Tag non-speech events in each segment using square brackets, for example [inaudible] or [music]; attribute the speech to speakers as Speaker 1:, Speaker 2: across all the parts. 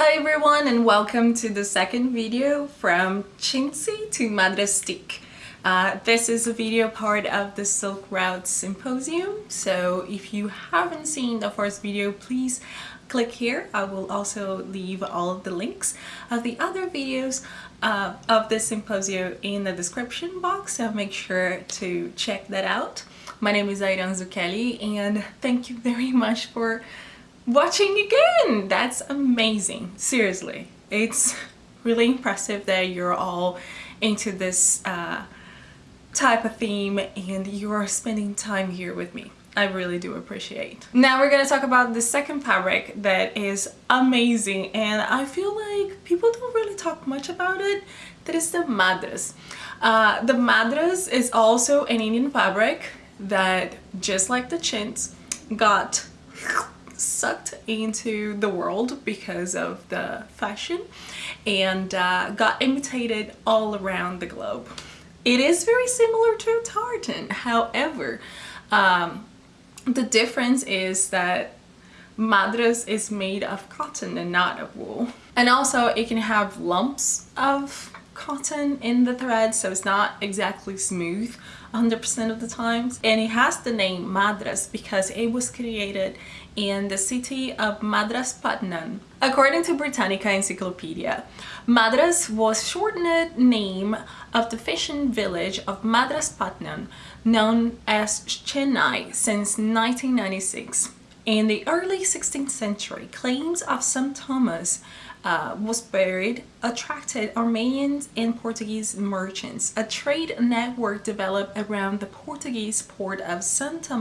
Speaker 1: Hi everyone and welcome to the second video from Chintzy to Madrastic. Uh, this is a video part of the Silk Route Symposium, so if you haven't seen the first video, please click here. I will also leave all of the links of the other videos uh, of the symposium in the description box, so make sure to check that out. My name is Airan Zucchelli and thank you very much for watching again. That's amazing. Seriously. It's really impressive that you're all into this uh, type of theme and you are spending time here with me. I really do appreciate. Now we're gonna talk about the second fabric that is amazing and I feel like people don't really talk much about it. That is the madras. Uh, the madras is also an Indian fabric that just like the chintz got sucked into the world because of the fashion and uh, got imitated all around the globe. It is very similar to tartan, however, um, the difference is that madras is made of cotton and not of wool. And also it can have lumps of cotton in the thread so it's not exactly smooth 100% of the times and it has the name Madras because it was created in the city of Madras Madraspatnam. According to Britannica Encyclopedia, Madras was shortened name of the fishing village of Madras Madraspatnam known as Chennai since 1996. In the early 16th century, claims of St. Thomas uh, was buried attracted Armenians and Portuguese merchants. A trade network developed around the Portuguese port of Santo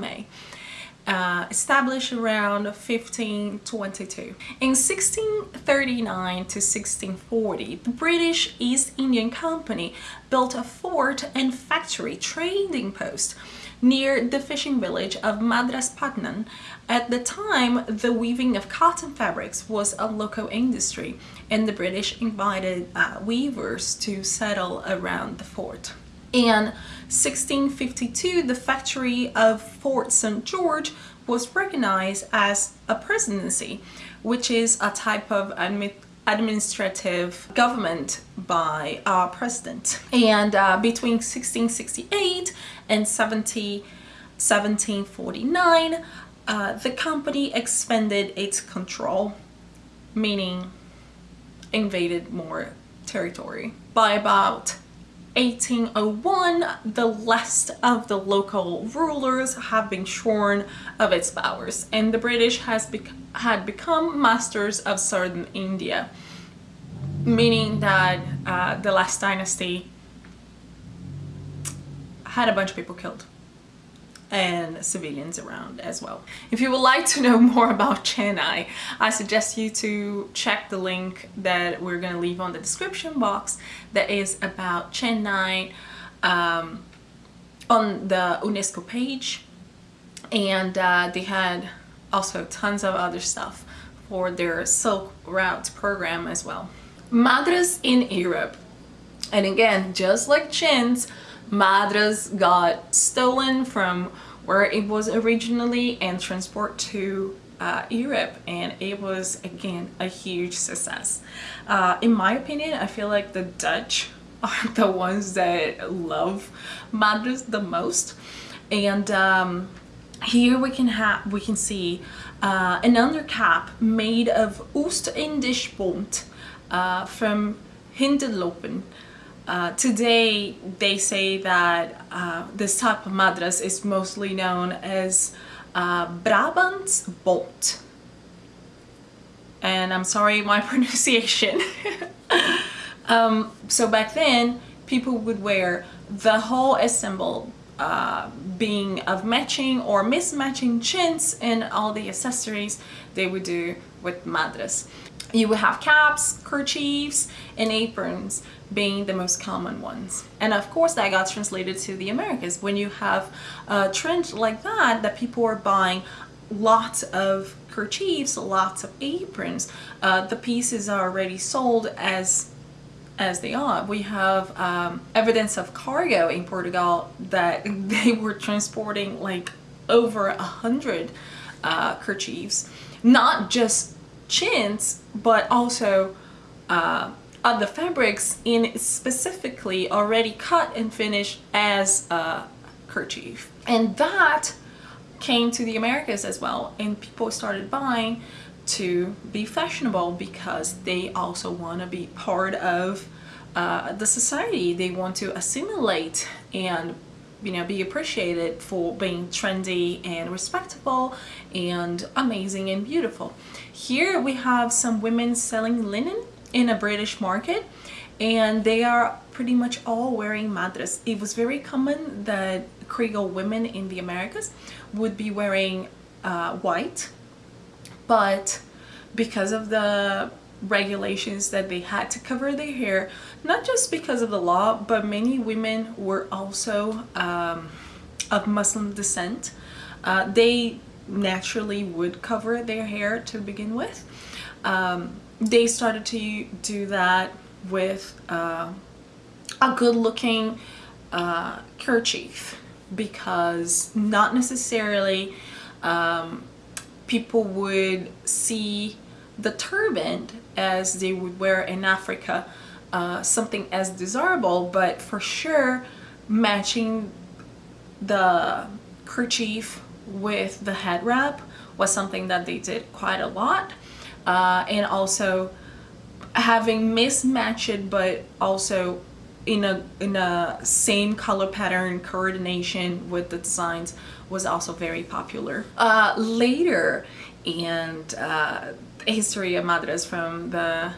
Speaker 1: uh, established around 1522. In 1639 to 1640, the British East Indian Company built a fort and factory trading post near the fishing village of Madras Madraspatnam. At the time, the weaving of cotton fabrics was a local industry and the British invited uh, weavers to settle around the fort. In 1652, the factory of Fort St. George was recognized as a presidency, which is a type of administrative government by our president. And uh, between 1668 and 17, 1749, uh, the company expanded its control, meaning invaded more territory. By about 1801, the last of the local rulers have been shorn of its powers and the British has bec had become masters of southern India, meaning that uh, the last dynasty had a bunch of people killed and civilians around as well. If you would like to know more about Chennai, I suggest you to check the link that we're going to leave on the description box that is about Chennai um, on the UNESCO page and uh, they had also tons of other stuff for their Silk Route program as well. Madras in Europe and again just like chintz Madras got stolen from where it was originally and transported to uh, Europe and it was again a huge success. Uh, in my opinion, I feel like the Dutch [laughs] are the ones that love Madras the most and um, here we can have we can see uh, an undercap made of Oost-Indisch bont uh, from Hindeloopen. Uh, today they say that uh, this type of madras is mostly known as uh, Brabant bont. And I'm sorry my [laughs] pronunciation. [laughs] Um, so back then people would wear the whole assembled uh, being of matching or mismatching chintz and all the accessories they would do with madras you would have caps, kerchiefs, and aprons being the most common ones. And of course that got translated to the Americas. When you have a trend like that, that people are buying lots of kerchiefs, lots of aprons, uh, the pieces are already sold as as they are. We have um, evidence of cargo in Portugal that [laughs] they were transporting like over a hundred uh, kerchiefs, not just chintz, but also uh, other fabrics in specifically already cut and finished as a kerchief. And that came to the Americas as well and people started buying to be fashionable because they also want to be part of uh, the society. They want to assimilate and you know be appreciated for being trendy and respectable and amazing and beautiful. Here we have some women selling linen in a British market and they are pretty much all wearing madras. It was very common that Creole women in the Americas would be wearing uh, white but because of the regulations that they had to cover their hair not just because of the law but many women were also um, of Muslim descent uh, they naturally would cover their hair to begin with. Um, they started to do that with uh, a good looking uh, kerchief because not necessarily um, people would see the turban as they would wear in Africa uh, something as desirable but for sure matching the kerchief with the head wrap was something that they did quite a lot. Uh, and also having mismatched but also in a in a same color pattern coordination with the designs was also very popular uh, later and uh, history of madras from the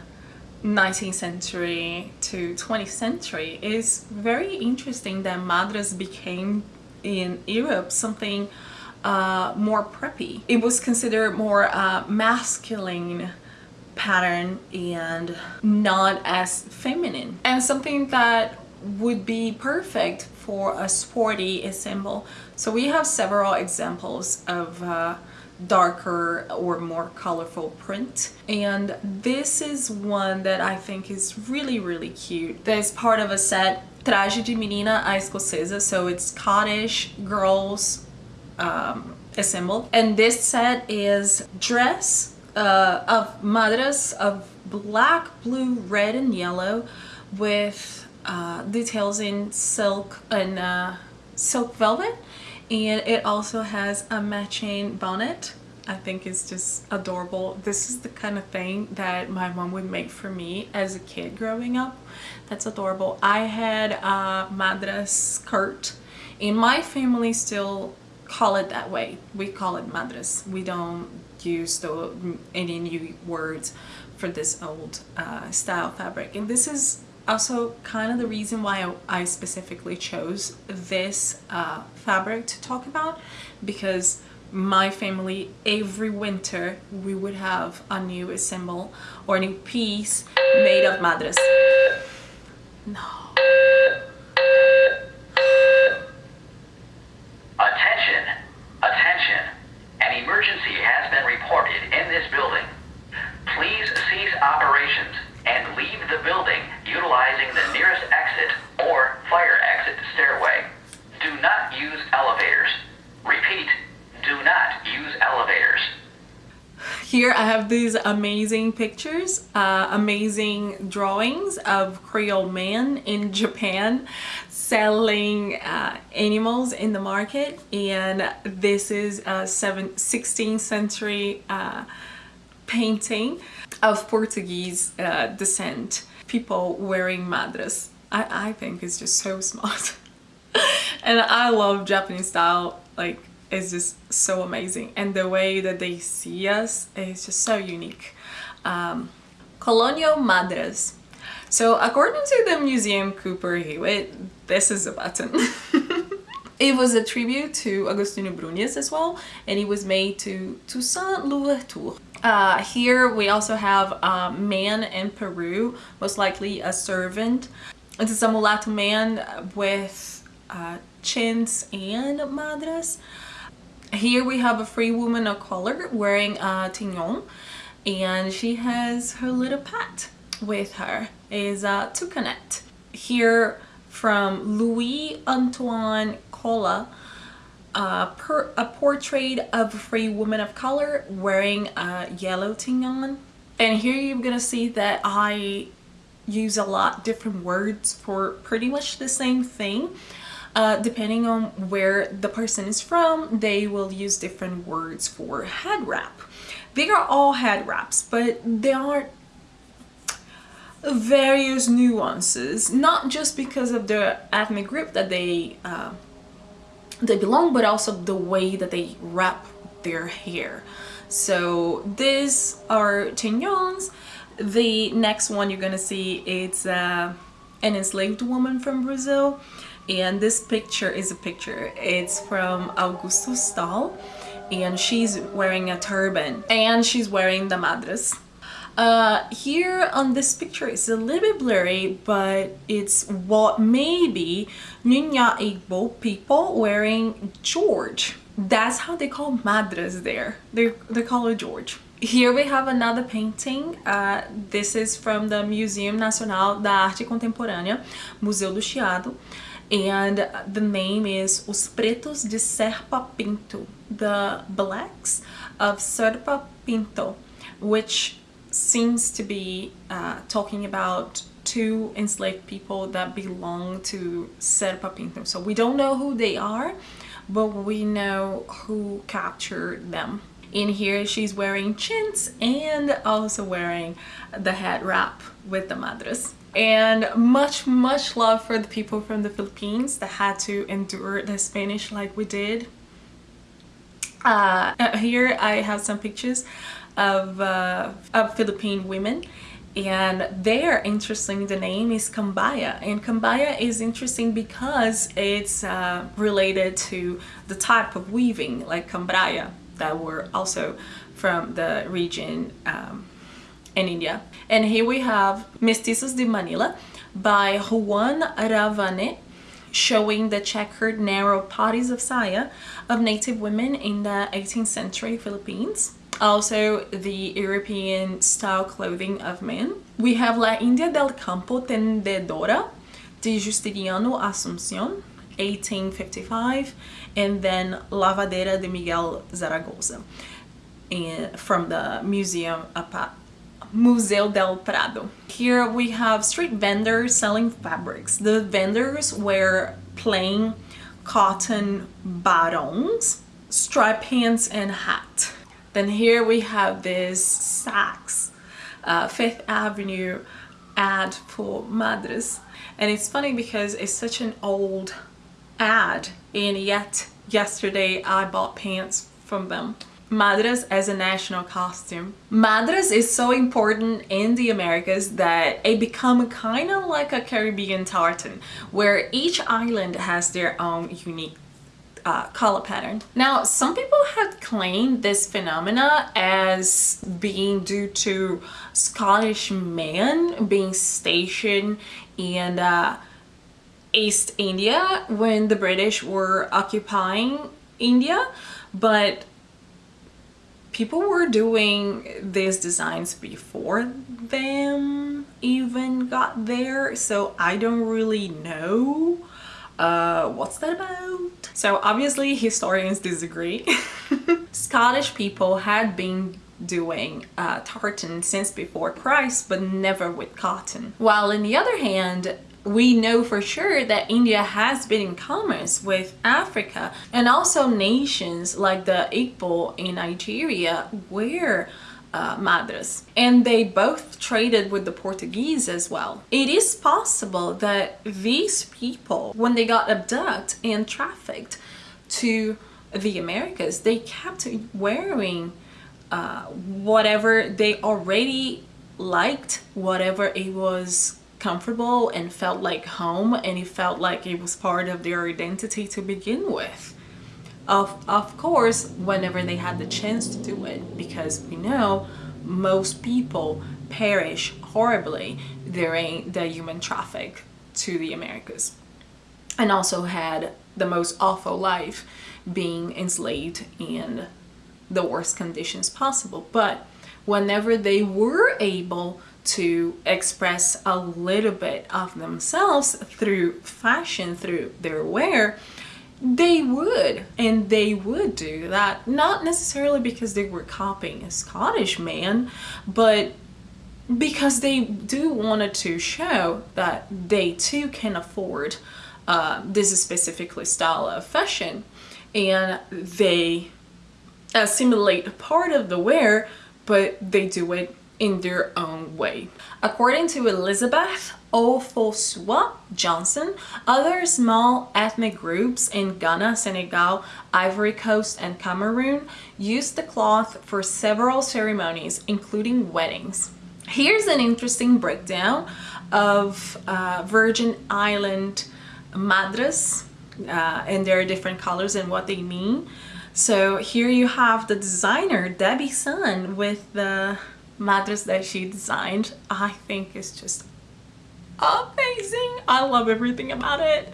Speaker 1: 19th century to 20th century is very interesting that madras became in Europe something uh, more preppy. It was considered more uh, masculine pattern and not as feminine and something that would be perfect for a sporty symbol. So we have several examples of uh, darker or more colorful print and this is one that I think is really really cute. There's part of a set Traje de Menina Escocesa so it's Scottish girls um, assembled and this set is dress uh, of madras of black, blue, red and yellow with uh, details in silk and uh, silk velvet and it also has a matching bonnet I think it's just adorable. This is the kind of thing that my mom would make for me as a kid growing up. That's adorable. I had a madras skirt. In my family still call it that way. We call it madras. We don't use the, any new words for this old uh, style fabric. And this is also kind of the reason why I, specifically chose this uh, fabric to talk about because my family every winter we would have a new symbol or a new piece made of madras. No. Here I have these amazing pictures, uh, amazing drawings of Creole men in Japan selling uh, animals in the market and this is a 16th century uh, painting of Portuguese uh, descent people wearing madras. I, I think it's just so [laughs] smart and I love Japanese style like is just so amazing and the way that they see us is just so unique. Um, Colonial Madras. So according to the Museum Cooper Hewitt, this is a button. [laughs] it was a tribute to Agostinho Brunias as well and it was made to Toussaint Louverture. Uh, here we also have a man in Peru, most likely a servant. This is a mulatto man with uh, chintz and madras. Here we have a free woman of color wearing a tignon and she has her little pet with her is a toucanet. Here from Louis Antoine Collas a, per, a portrait of a free woman of color wearing a yellow tignon. And here you're gonna see that I use a lot different words for pretty much the same thing. Uh, depending on where the person is from, they will use different words for head wrap. They are all head wraps, but they are various nuances, not just because of the ethnic group that they uh, they belong, but also the way that they wrap their hair. So these are tignons. The next one you're gonna see it's uh, an enslaved woman from Brazil and this picture is a picture. It's from Augusto Stahl and she's wearing a turban and she's wearing the madras. Uh, here on this picture it's a little bit blurry but it's what maybe Nunya Igbo people wearing George. That's how they call madras there. They, they call it George. Here we have another painting. Uh, this is from the Museum Nacional da Arte Contemporânea, Museu do Chiado. And the name is Os Pretos de Serpa Pinto, the Blacks of Serpa Pinto, which seems to be uh, talking about two enslaved people that belong to Serpa Pinto. So we don't know who they are, but we know who captured them. In here she's wearing chintz and also wearing the head wrap with the madras. And much, much love for the people from the Philippines that had to endure the Spanish like we did. Uh, here I have some pictures of, uh, of Philippine women and they're interesting the name is Kambaya and Kambaya is interesting because it's uh, related to the type of weaving like Cambraya that were also from the region um, in India and here we have Mestizos de Manila by Juan Ravenet showing the checkered narrow bodies of saya of native women in the 18th century Philippines also the European style clothing of men. We have La India del Campo Tendedora de Justiniano Asunción 1855 and then Lavadera de Miguel Zaragoza and from the museum Museo del Prado. Here we have street vendors selling fabrics. The vendors were plain cotton bottoms, striped pants and hat. Then here we have this Saks uh, Fifth Avenue ad for Madras. And it's funny because it's such an old ad and yet yesterday I bought pants from them. Madras as a national costume. Madras is so important in the Americas that it become kind of like a Caribbean tartan where each island has their own unique uh, color pattern. Now, some people have claimed this phenomena as being due to Scottish men being stationed in uh, East India when the British were occupying India, but people were doing these designs before them even got there, so I don't really know uh, what's that about? So obviously historians disagree. [laughs] Scottish people had been doing uh, tartan since before Christ, but never with cotton. While on the other hand, we know for sure that India has been in commerce with Africa and also nations like the Igbo in Nigeria where uh, madras and they both traded with the Portuguese as well. It is possible that these people when they got abducted and trafficked to the Americas they kept wearing uh, whatever they already liked whatever it was comfortable and felt like home and it felt like it was part of their identity to begin with. Of, of course whenever they had the chance to do it because we know most people perish horribly during the human traffic to the Americas. And also had the most awful life being enslaved in the worst conditions possible. But whenever they were able to express a little bit of themselves through fashion through their wear they would and they would do that. Not necessarily because they were copying a Scottish man but because they do wanted to show that they too can afford uh, this specifically style of fashion. And they assimilate a part of the wear but they do it in their own way. According to Elizabeth Ofosuah Johnson, other small ethnic groups in Ghana, Senegal, Ivory Coast, and Cameroon use the cloth for several ceremonies, including weddings. Here's an interesting breakdown of uh, Virgin Island madras uh, and their different colors and what they mean. So here you have the designer Debbie Sun with the madras that she designed. I think is just amazing. I love everything about it.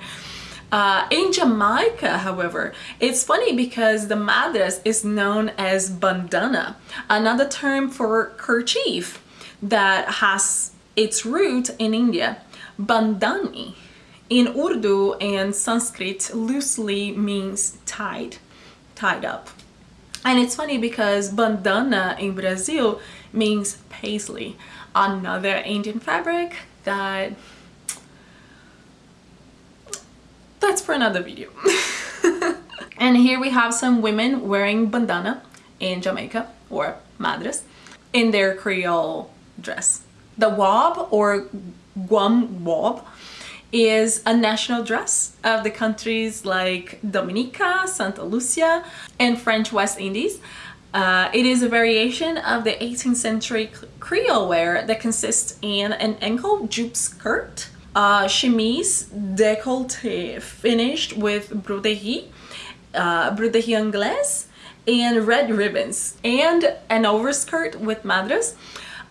Speaker 1: Uh, in Jamaica, however, it's funny because the madras is known as bandana, another term for kerchief that has its root in India. Bandani in Urdu and Sanskrit loosely means tied, tied up. And it's funny because bandana in Brazil means paisley, another Indian fabric that that's for another video. [laughs] and here we have some women wearing bandana in Jamaica or madras in their Creole dress. The wob or guam wob is a national dress of the countries like Dominica, Santa Lucia, and French West Indies. Uh, it is a variation of the 18th century Creole wear that consists in an ankle jupe skirt, a chemise décolleté finished with broderie, uh, broderie anglaise, and red ribbons, and an overskirt with madras,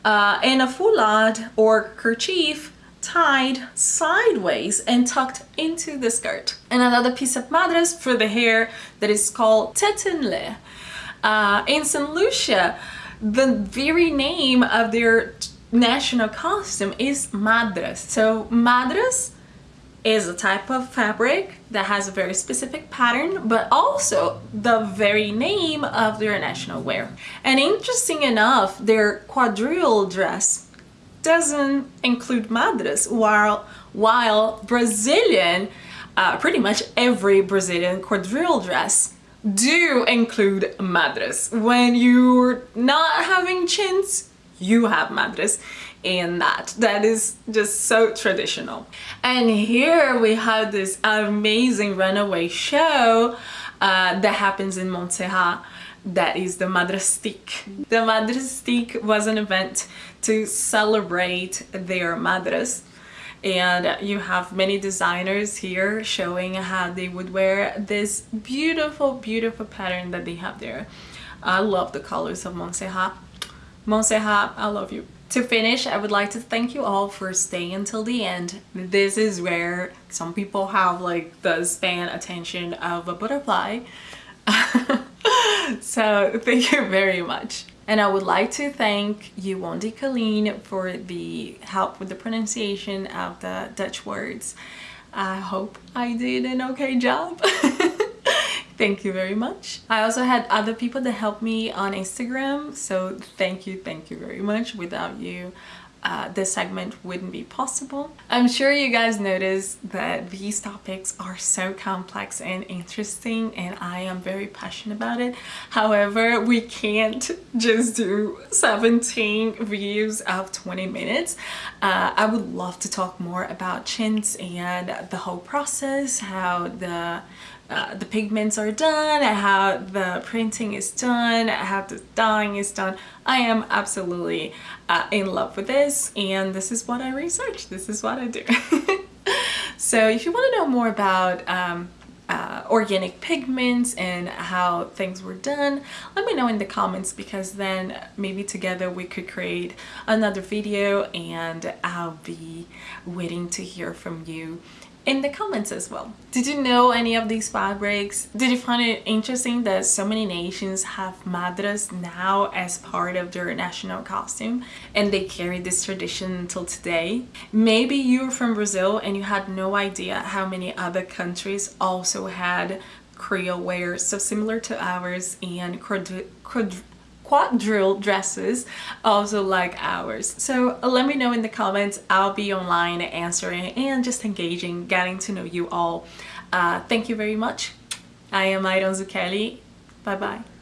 Speaker 1: uh, and a foulard or kerchief tied sideways and tucked into the skirt. And another piece of madras for the hair that is called tetenle. Uh, in St. Lucia, the very name of their national costume is madras. So madras is a type of fabric that has a very specific pattern, but also the very name of their national wear. And interesting enough, their quadrille dress doesn't include madras while while Brazilian uh, pretty much every Brazilian quadrille dress do include madras when you're not having chintz, you have madras in that. That is just so traditional. And here we have this amazing runaway show uh, that happens in Montserrat that is the Madrastic. The Madrastic was an event to celebrate their madras and you have many designers here showing how they would wear this beautiful beautiful pattern that they have there. I love the colors of Montserrat. Montserrat, I love you. To finish, I would like to thank you all for staying until the end. This is where some people have like the span attention of a butterfly. [laughs] so thank you very much. And I would like to thank you, Yuwondi Colleen for the help with the pronunciation of the Dutch words. I hope I did an okay job. [laughs] thank you very much. I also had other people that helped me on Instagram, so thank you, thank you very much. Without you, uh, this segment wouldn't be possible. I'm sure you guys noticed that these topics are so complex and interesting and I am very passionate about it. However, we can't just do 17 views of 20 minutes. Uh, I would love to talk more about chintz and the whole process, how the uh, the pigments are done, how the printing is done, how the dyeing is done. I am absolutely uh, in love with this and this is what I research. This is what I do. [laughs] so if you want to know more about um, uh, organic pigments and how things were done let me know in the comments because then maybe together we could create another video and I'll be waiting to hear from you in the comments as well. Did you know any of these fabrics? Did you find it interesting that so many nations have madras now as part of their national costume and they carry this tradition until today? Maybe you're from Brazil and you had no idea how many other countries also had Creole wear so similar to ours and quadrille dresses also like ours. So let me know in the comments. I'll be online answering and just engaging getting to know you all. Uh, thank you very much. I am Iron Zucchelli. Bye bye